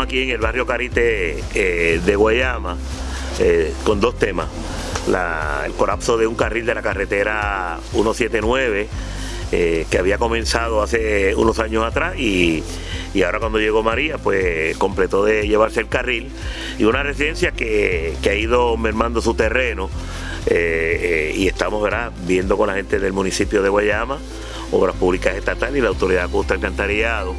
aquí en el barrio Carite eh, de Guayama eh, con dos temas. el colapso de un carril de la carretera 179 eh, que había comenzado hace unos años atrás y, ahora cuando llegó María pues completó de llevarse el carril y una residencia que, ha ido mermando su terreno y estamos ¿verdad? viendo con la gente del municipio de Guayama Obras Públicas Estatales y la Autoridad Costa Alcantarillado,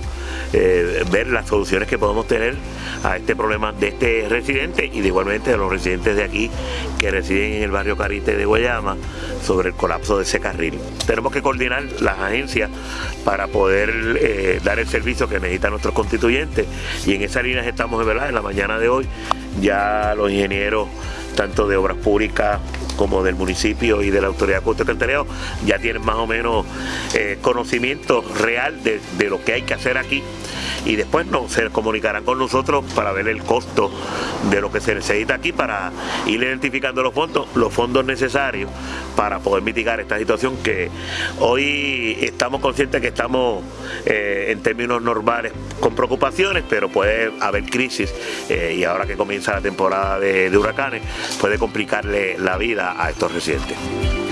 eh, ver las soluciones que podemos tener a este problema de este residente y de igualmente de los residentes de aquí que residen en el barrio Carite de Guayama sobre el colapso de ese carril. Tenemos que coordinar las agencias para poder eh, dar el servicio que necesitan nuestros constituyentes y en esa línea estamos ¿verdad? en la mañana de hoy ya los ingenieros tanto de obras públicas como del municipio y de la autoridad de Alcantarillado ya tienen más o menos eh, conocimiento real de, de lo que hay que hacer aquí. Y después no, se comunicarán con nosotros para ver el costo de lo que se necesita aquí para ir identificando los fondos, los fondos necesarios para poder mitigar esta situación que hoy estamos conscientes que estamos eh, en términos normales con preocupaciones, pero puede haber crisis eh, y ahora que comienza la temporada de huracanes puede complicarle la vida a estos residentes.